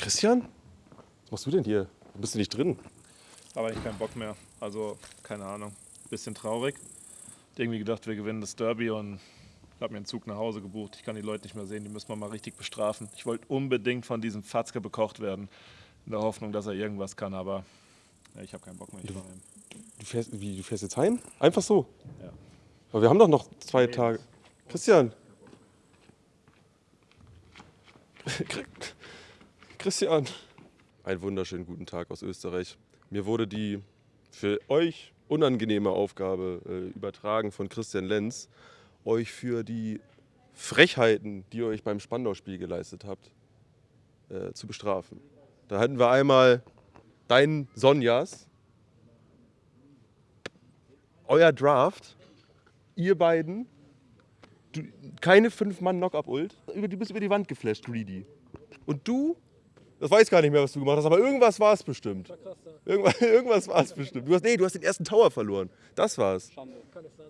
Christian? Was machst du denn hier? Bist du nicht drin? Aber ich keinen Bock mehr. Also, keine Ahnung. Bisschen traurig. Irgendwie gedacht, wir gewinnen das Derby und habe mir einen Zug nach Hause gebucht. Ich kann die Leute nicht mehr sehen, die müssen wir mal richtig bestrafen. Ich wollte unbedingt von diesem Fatzke bekocht werden. In der Hoffnung, dass er irgendwas kann, aber ja, ich habe keinen Bock mehr. Ich fahr heim. Du fährst, wie, du fährst jetzt heim? Einfach so? Ja. Aber wir haben doch noch zwei Tage. Christian! Christian! Einen wunderschönen guten Tag aus Österreich. Mir wurde die für euch unangenehme Aufgabe äh, übertragen von Christian Lenz, euch für die Frechheiten, die ihr euch beim Spandau-Spiel geleistet habt, äh, zu bestrafen. Da hatten wir einmal deinen Sonjas, euer Draft, ihr beiden, du, keine fünf Mann Knock-Up-Ult, über- du bist über die Wand geflasht, Greedy. Und du, das weiß gar nicht mehr, was du gemacht hast, aber irgendwas war es bestimmt. Irgendwas, irgendwas war es bestimmt. Du hast, nee, du hast den ersten Tower verloren. Das war's.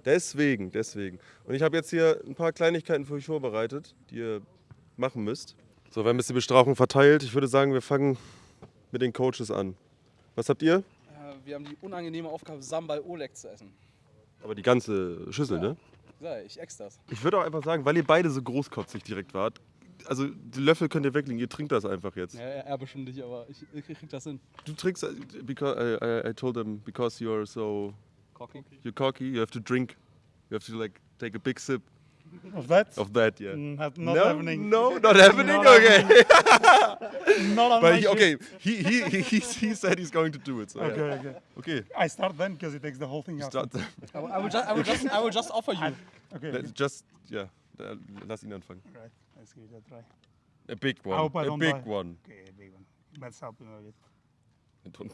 Deswegen, deswegen. Und ich habe jetzt hier ein paar Kleinigkeiten für euch vorbereitet, die ihr machen müsst. So, wir haben jetzt die Bestrafung verteilt. Ich würde sagen, wir fangen mit den Coaches an. Was habt ihr? Äh, Wir haben die unangenehme Aufgabe, Sambal Oleg zu essen. Aber die ganze Schüssel, ne? Ja, ich ex das. Ich würde auch einfach sagen, weil ihr beide so großkotzig direkt wart, also die Löffel könnt ihr weglegen, ihr trinkt das einfach jetzt. Ja, er, bestimmt nicht, aber ich, ich krieg das hin. Du trinkst, äh, because I, I, I told them, because you're so, Cocky. you're cocky, you have to drink, you have to like take a big sip Of that? of that, yeah. Not, not no, happening. no, not happening. Not okay, Not on but my he, okay, he, he, he, he, said he's going to do it. So Okay, yeah. okay. okay. I start then because it takes the whole thing out. Start, I, will- I, will just, I, will just, I will just offer you. Okay, let's okay. just, yeah, lass ihn anfangen. Right, let's give it a try. A big I one, hope I a don't big die. one. Okay, a big one. Let's help him a bit. I Don't-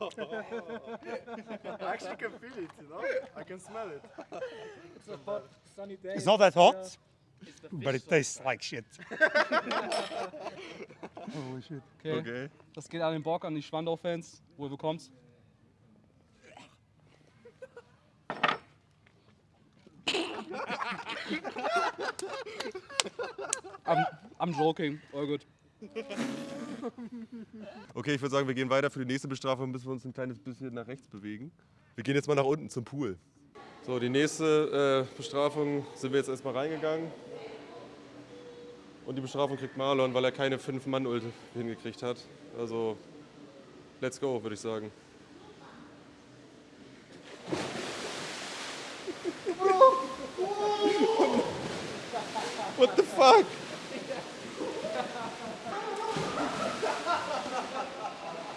I actually can feel it, you know? I can smell it. It's a hot, sunny day. It's not that hot, but it tastes like shit. Holy shit. Okay. Okay. Das geht an den Bock, an die Schwandau-Fans. Wohl bekommst. I'm, I'm joking. All good. Okay, ich würde sagen, wir gehen weiter für die nächste Bestrafung, müssen wir uns ein kleines bisschen nach rechts bewegen. Wir gehen jetzt mal nach unten zum Pool. So, die nächste äh, Bestrafung sind wir jetzt erstmal reingegangen. Und die Bestrafung kriegt Marlon, weil er keine 5-Mann-Ulte hingekriegt hat. Also, let's go, würde ich sagen. What the fuck?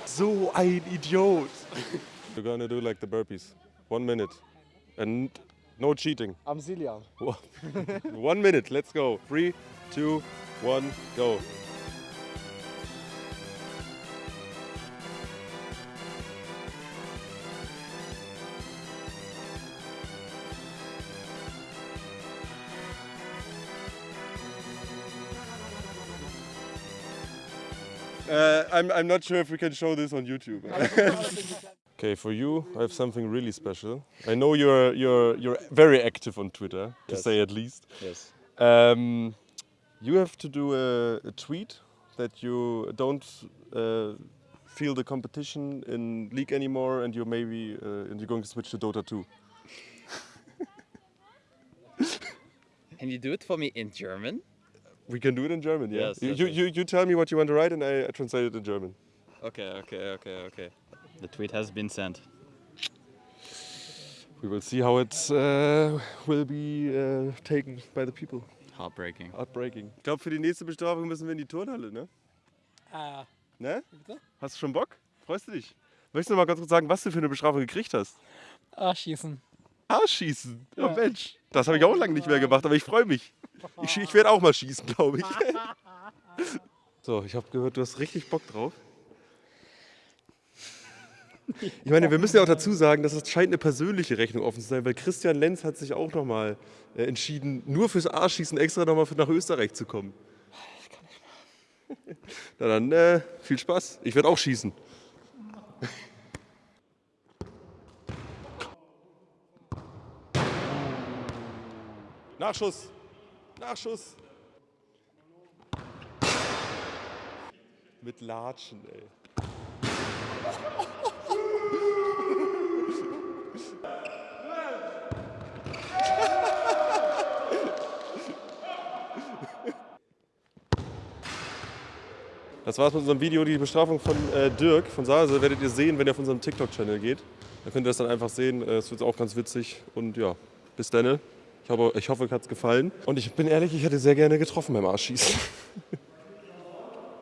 So ein Idiot. We're gonna do like the burpees. One minute. And no cheating. I'm Zillian. One minute, let's go. Three, two, one, go. Uh, I'm, I'm not sure if we can show this on YouTube. okay, for you, I have something really special. I know you're you're you're very active on Twitter, to Yes. say at least. Yes. Um, you have to do a, a tweet that you don't uh, feel the competition in League anymore, and you're maybe uh, and you're going to switch to Dota 2. Can you do it for me in German? We can do it in German, yeah. Yes, you, yes, you, you tell me what you want to write, and I, I translate it in German. Okay, okay, okay, okay. The tweet has been sent. We will see how it uh, will be uh, taken by the people. Heartbreaking. Heartbreaking. Ich glaube, für die nächste Bestrafung müssen wir in die Turnhalle, ne? Ah, Ne? bitte? Hast du schon Bock? Freust du dich? Möchtest du mal ganz kurz sagen, was du für eine Bestrafung gekriegt hast? ah, schießen. Arschschießen. Ja, Mensch. Das habe ich auch lange nicht mehr gemacht, aber ich freue mich. Ich, ich werde auch mal schießen, glaube ich. So, ich habe gehört, du hast richtig Bock drauf. Ich meine, wir müssen ja auch dazu sagen, dass es scheint eine persönliche Rechnung offen zu sein, weil Christian Lenz hat sich auch nochmal äh, entschieden, nur fürs Arschschießen extra nochmal nach Österreich zu kommen. Na dann, äh, viel Spaß. Ich werde auch schießen. Nachschuss. Nachschuss. Mit Latschen, ey. Das war's mit unserem Video. Die Bestrafung von äh, Dirk von Sase werdet ihr sehen, wenn ihr auf unserem TikTok-Channel geht. Da könnt ihr das dann einfach sehen. Äh, Es wird auch ganz witzig. Und ja, bis dann. Ich hoffe, ich hoffe euch hat's gefallen. Und ich bin ehrlich, ich hätte sehr gerne getroffen beim Arschschießen.